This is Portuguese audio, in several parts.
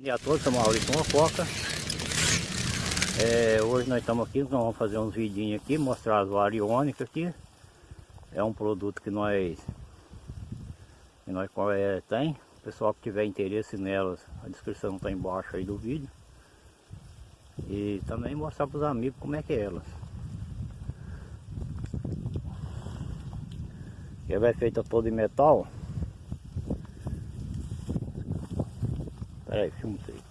dia a todos, sou Maurício Mococa. É, hoje nós estamos aqui, nós vamos fazer uns vidinhos aqui, mostrar as variônicas aqui. É um produto que nós, que nós é, tem. O pessoal que tiver interesse nelas, a descrição está embaixo aí do vídeo. E também mostrar para os amigos como é que é elas. Ela é feita toda em metal. Pera aí, filma isso aí.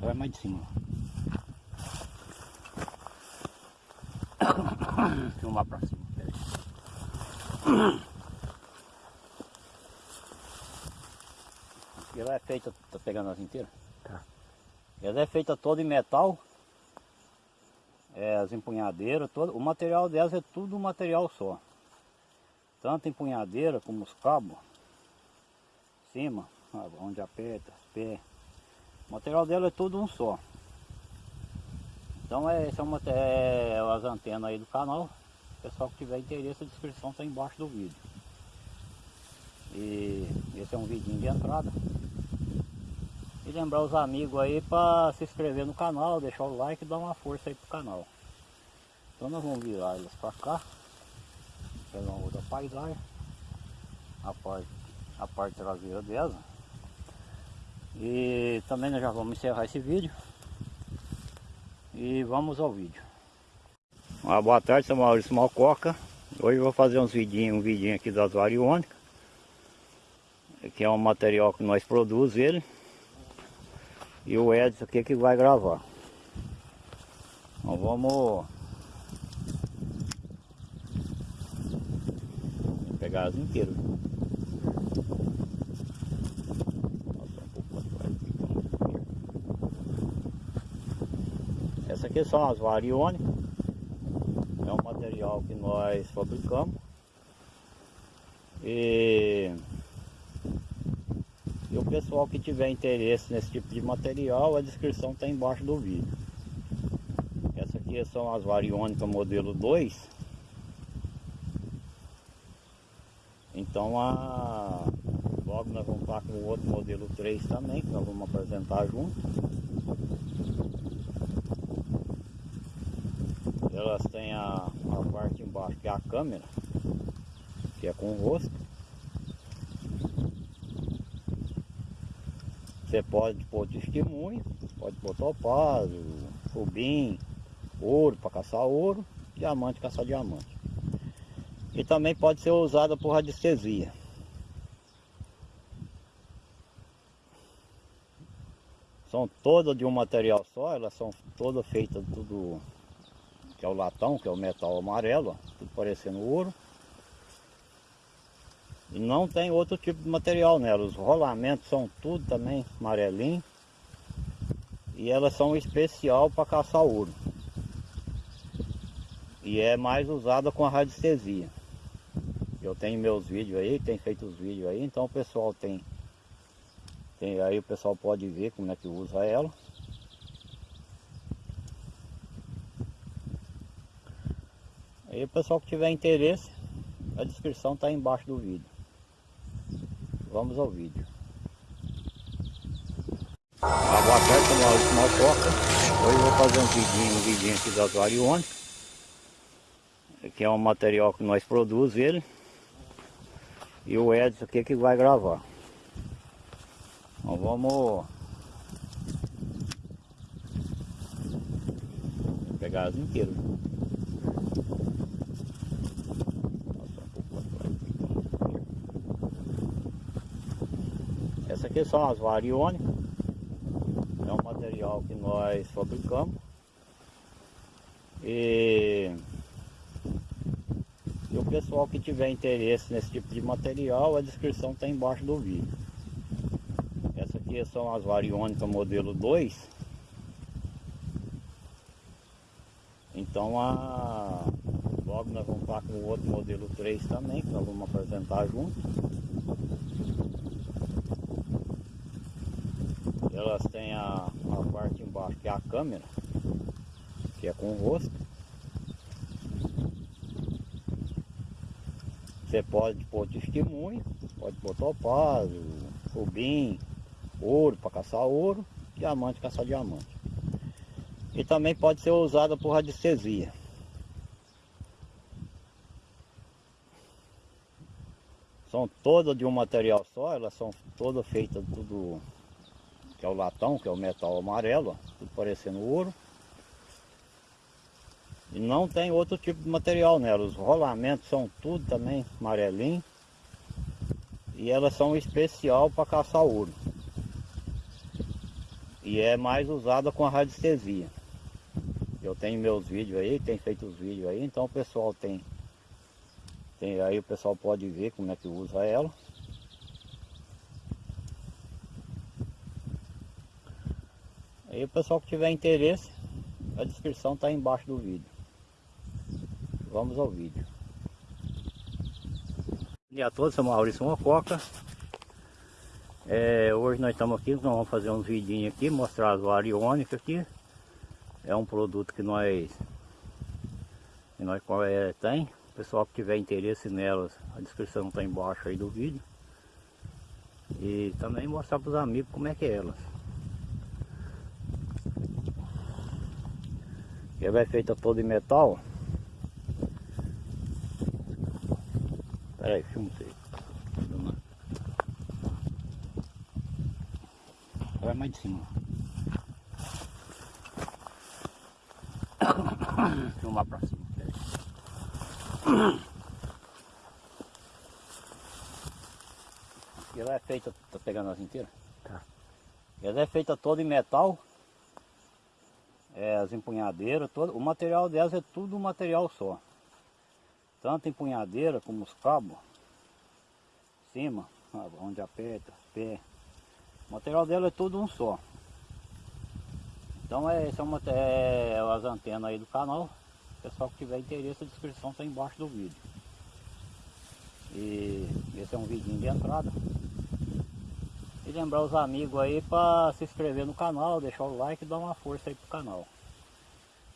Vai mais de cima. Filmar pra cima. Ela é feita, tá pegando as inteiras? Tá. Ela é feita toda em metal. É, as empunhadeiras, todo, o material delas é tudo um material só tanto empunhadeira como os cabos, cima, onde aperta, os pés. O material dela é tudo um só. Então é, são é, as antenas aí do canal. O pessoal que tiver interesse, a descrição está embaixo do vídeo. E esse é um vidinho de entrada. E lembrar os amigos aí para se inscrever no canal, deixar o like e dar uma força aí pro canal. Então nós vamos virar elas para cá pegar uma outra paisagem. A parte, a parte traseira dela. E também nós já vamos encerrar esse vídeo. E vamos ao vídeo. Uma boa tarde, sou Maurício Malcoca. Hoje eu vou fazer uns vidinhos, um vidinho aqui das variônicas que é um material que nós produzimos ele. E o Edson aqui que vai gravar. Então vamos pegar as inteiras. Essa aqui são as variônicas. É um material que nós fabricamos. E, e o pessoal que tiver interesse nesse tipo de material, a descrição está embaixo do vídeo. Essa aqui são as variônicas modelo 2 Então a... logo nós vamos estar com o outro modelo 3 também, que nós vamos apresentar junto. Elas têm a, a parte embaixo que é a câmera, que é com o rosto. Você pode pôr testemunho, pode pôr topázio, rubim, ouro para caçar ouro, diamante caçar diamante e também pode ser usada por radiestesia. São todas de um material só, elas são todas feitas tudo que é o latão, que é o metal amarelo, tudo parecendo ouro. E não tem outro tipo de material nela, os rolamentos são tudo também amarelinho. E elas são especial para caçar ouro. E é mais usada com a radiestesia. Eu tenho meus vídeos aí, tem feito os vídeos aí, então o pessoal tem, tem aí o pessoal pode ver como é que usa ela. Aí o pessoal que tiver interesse, a descrição está embaixo do vídeo. Vamos ao vídeo. Ah, boa tarde, Maurício Malcoca. Hoje eu vou fazer um vidinho, um vidinho aqui das variônicas. Que é um material que nós produzimos ele. E o Edson aqui que vai gravar. Então vamos pegar as inteiras. Essa aqui são as variônicas. É um material que nós fabricamos. E e o pessoal que tiver interesse nesse tipo de material, a descrição está embaixo do vídeo. Essa aqui são as variônicas modelo 2. Então a... logo nós vamos estar com o outro modelo 3 também, que nós vamos apresentar junto. Elas têm a, a parte embaixo que é a câmera, que é com o rosto. Você pode pôr testemunho, pode pôr topázio, rubim, ouro para caçar ouro, diamante caçar diamante. E também pode ser usada por radiestesia. São todas de um material só, elas são todas feitas tudo que é o latão, que é o metal amarelo, tudo parecendo ouro. E não tem outro tipo de material nela, os rolamentos são tudo também amarelinho. E elas são especial para caçar ouro. E é mais usada com a radiestesia. Eu tenho meus vídeos aí, tem feito os vídeos aí, então o pessoal tem, tem aí o pessoal pode ver como é que usa ela. Aí o pessoal que tiver interesse, a descrição está embaixo do vídeo. Vamos ao vídeo. Bom dia a todos, sou Maurício Mococa. É, hoje nós estamos aqui, nós vamos fazer uns vidinhos aqui, mostrar as variônicas aqui. É um produto que nós, que nós é, tem. O pessoal que tiver interesse nelas, a descrição está embaixo aí do vídeo. E também mostrar para os amigos como é que é elas. Ela é feita toda em metal. Espera aí, filma. Vai mais de cima. Filmar pra cima. Ela é feita, tá pegando as inteiras? Tá. Ela é feita toda em metal. É, as empunhadeiras, todo, o material delas é tudo um material só. Tanto empunhadeira como os cabos. Cima, onde aperta, pé. O material dela é tudo um só. Então é, esse é, é as antenas aí do canal. Pessoal que tiver interesse, a descrição está embaixo do vídeo. E esse é um vidinho de entrada. E lembrar os amigos aí para se inscrever no canal, deixar o like e dar uma força aí pro canal.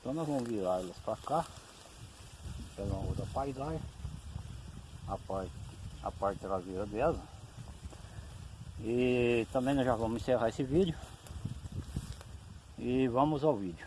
Então nós vamos virar elas para cá pegar uma outra paisagem a parte, a parte traseira dela. E também nós já vamos encerrar esse vídeo. E vamos ao vídeo